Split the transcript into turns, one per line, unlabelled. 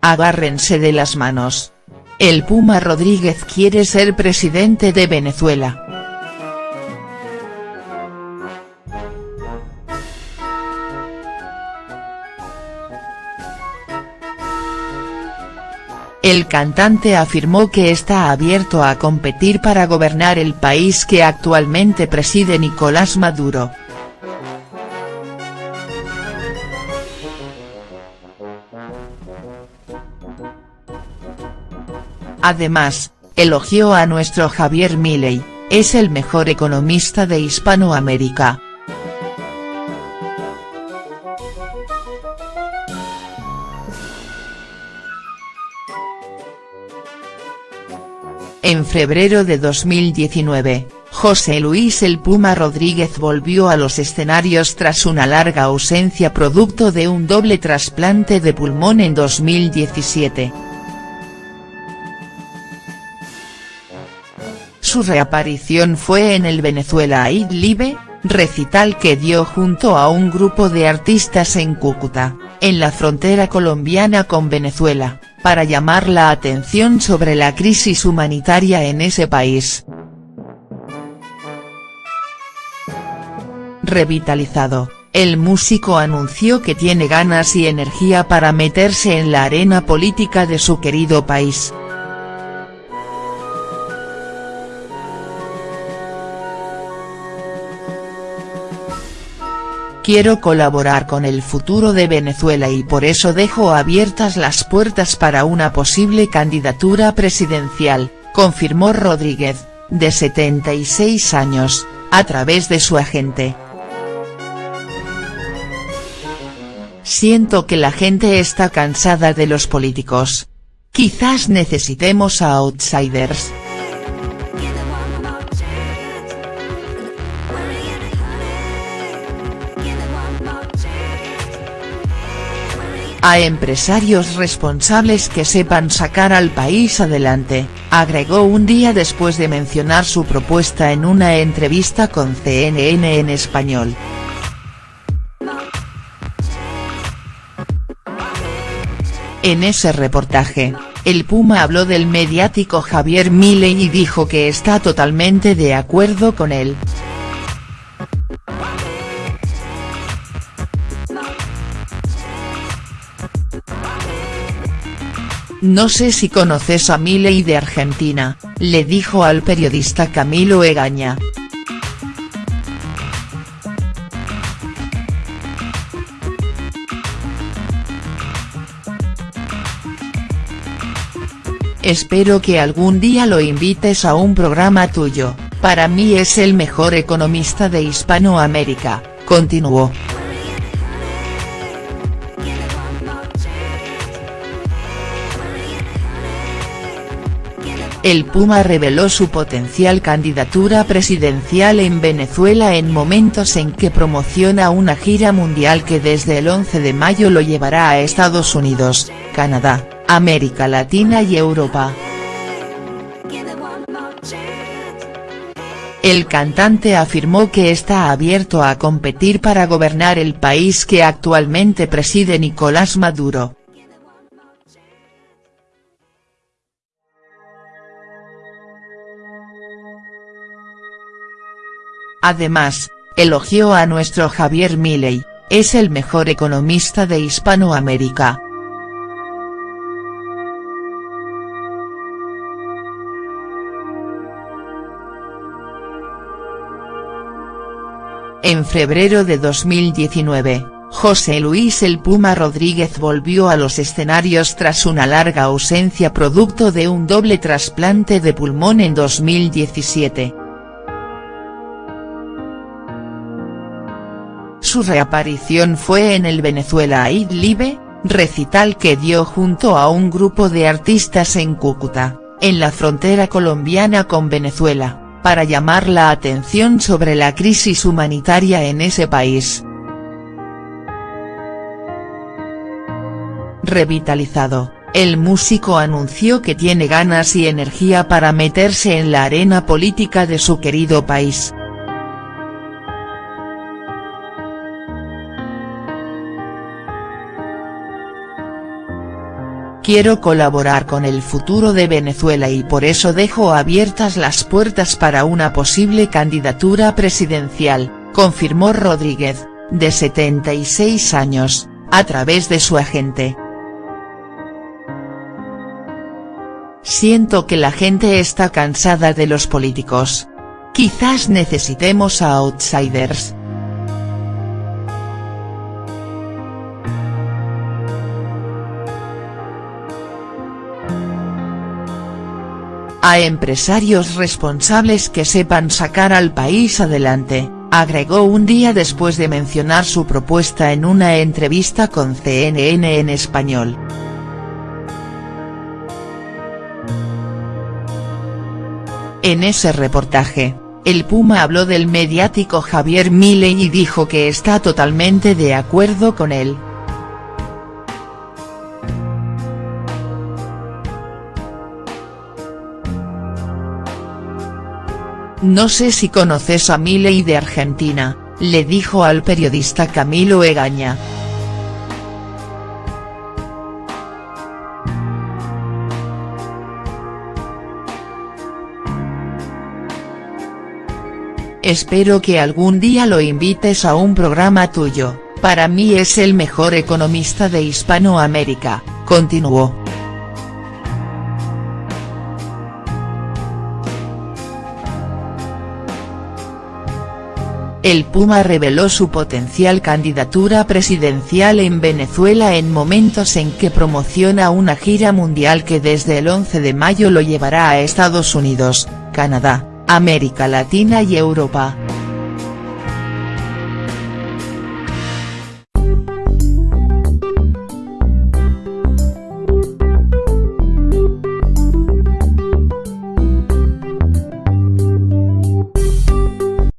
agárrense de las manos. El Puma Rodríguez quiere ser presidente de Venezuela. El cantante afirmó que está abierto a competir para gobernar el país que actualmente preside Nicolás Maduro. Además, elogió a nuestro Javier Milei, es el mejor economista de Hispanoamérica. En febrero de 2019, José Luis El Puma Rodríguez volvió a los escenarios tras una larga ausencia producto de un doble trasplante de pulmón en 2017. Su reaparición fue en el Venezuela Live, recital que dio junto a un grupo de artistas en Cúcuta, en la frontera colombiana con Venezuela para llamar la atención sobre la crisis humanitaria en ese país. Revitalizado, el músico anunció que tiene ganas y energía para meterse en la arena política de su querido país. Quiero colaborar con el futuro de Venezuela y por eso dejo abiertas las puertas para una posible candidatura presidencial, confirmó Rodríguez, de 76 años, a través de su agente. Siento que la gente está cansada de los políticos. Quizás necesitemos a outsiders. A empresarios responsables que sepan sacar al país adelante, agregó un día después de mencionar su propuesta en una entrevista con CNN en español. En ese reportaje, el Puma habló del mediático Javier Milei y dijo que está totalmente de acuerdo con él. No sé si conoces a Milei de Argentina, le dijo al periodista Camilo Egaña. Espero que algún día lo invites a un programa tuyo, para mí es el mejor economista de Hispanoamérica, continuó. El Puma reveló su potencial candidatura presidencial en Venezuela en momentos en que promociona una gira mundial que desde el 11 de mayo lo llevará a Estados Unidos, Canadá, América Latina y Europa. El cantante afirmó que está abierto a competir para gobernar el país que actualmente preside Nicolás Maduro. Además, elogió a nuestro Javier Milei, es el mejor economista de Hispanoamérica. En febrero de 2019, José Luis El Puma Rodríguez volvió a los escenarios tras una larga ausencia producto de un doble trasplante de pulmón en 2017. Su reaparición fue en el Venezuela Live, recital que dio junto a un grupo de artistas en Cúcuta, en la frontera colombiana con Venezuela, para llamar la atención sobre la crisis humanitaria en ese país. Revitalizado, el músico anunció que tiene ganas y energía para meterse en la arena política de su querido país. Quiero colaborar con el futuro de Venezuela y por eso dejo abiertas las puertas para una posible candidatura presidencial, confirmó Rodríguez, de 76 años, a través de su agente. Siento que la gente está cansada de los políticos. Quizás necesitemos a outsiders. A empresarios responsables que sepan sacar al país adelante, agregó un día después de mencionar su propuesta en una entrevista con CNN en español. En ese reportaje, el Puma habló del mediático Javier Milei y dijo que está totalmente de acuerdo con él. No sé si conoces a Milei de Argentina, le dijo al periodista Camilo Egaña. Espero que algún día lo invites a un programa tuyo, para mí es el mejor economista de Hispanoamérica, continuó. El Puma reveló su potencial candidatura presidencial en Venezuela en momentos en que promociona una gira mundial que desde el 11 de mayo lo llevará a Estados Unidos, Canadá, América Latina y Europa.